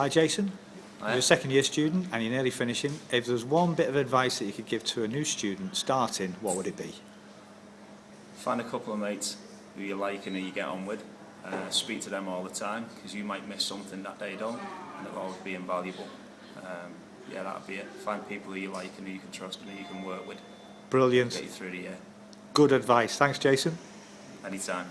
Hi, Jason. Hi. You're a second year student and you're nearly finishing. If there's one bit of advice that you could give to a new student starting, what would it be? Find a couple of mates who you like and who you get on with. Uh, speak to them all the time because you might miss something that they don't and it'll always be invaluable. Um, yeah, that'd be it. Find people who you like and who you can trust and who you can work with. Brilliant. Get you through the year. Good advice. Thanks, Jason. Anytime.